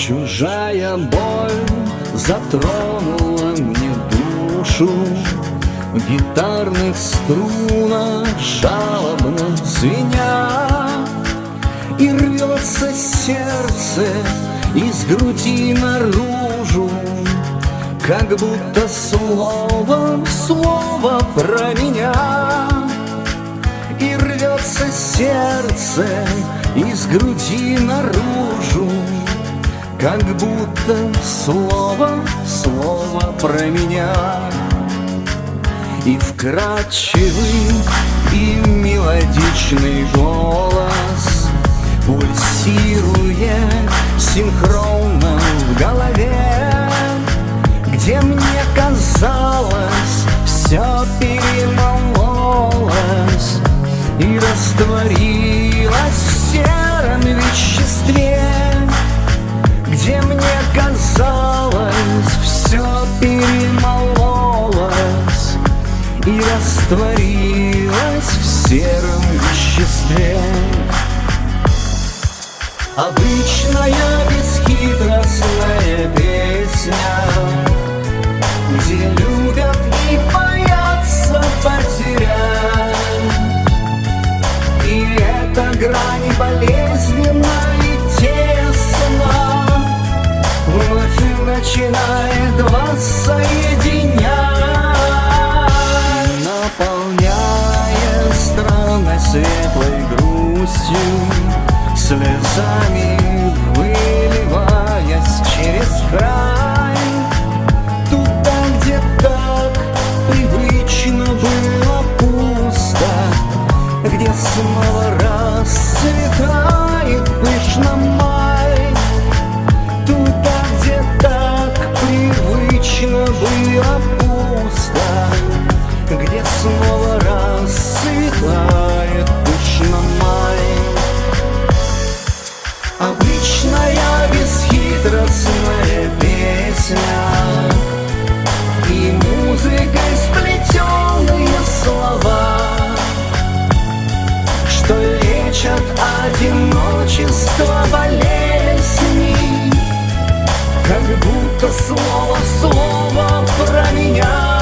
Чужая боль затронула мне душу. В гитарных струнах жалобно звеня. И рвется сердце из груди наружу. Как будто словом слово про меня. И рвется сердце из груди наружу Как будто слово слово про меня. И вкрадчивый и мелодичный голос Пульсирует синхронно в голове. Где мне казалось все перемололось мне казалось все перемололось И растворилось в сером веществе. Обычная бесхитростная песня соединять Наполняя странной светлой грустью слезами выливаясь через край. Туда, где так привычно было пусто Где снова расцветает пышно май было пусто Где снова расцветает будто слово слово про меня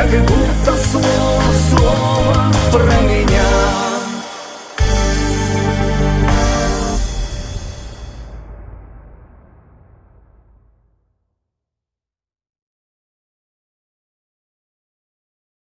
Как будто слово, слово